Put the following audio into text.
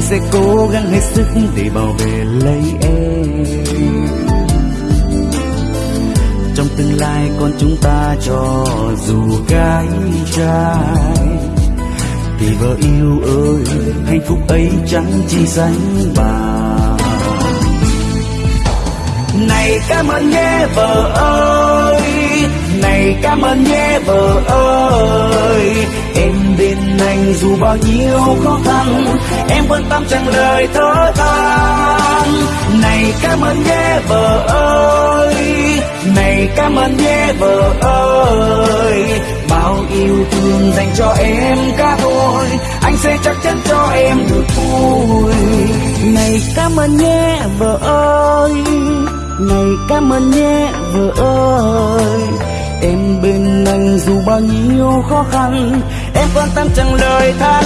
sẽ cố gắng hết sức để bảo vệ lấy em trong tương lai con chúng ta cho dù gái trai, thì vợ yêu ơi, hạnh phúc ấy chẳng chỉ dành bà. này cảm ơn nhé vợ ơi, này cảm ơn nhé vợ ơi dù bao nhiêu khó khăn, em vẫn tâm chẳng lời thở than. Này cảm ơn nhé, vợ ơi. Này cảm ơn nhé, vợ ơi. Bao yêu thương dành cho em cả thôi anh sẽ chắc chắn cho em được vui. Này cảm ơn nhé, vợ ơi. Này cảm ơn nhé, vợ ơi đành dù bao nhiêu khó khăn em quan tâm chẳng lời than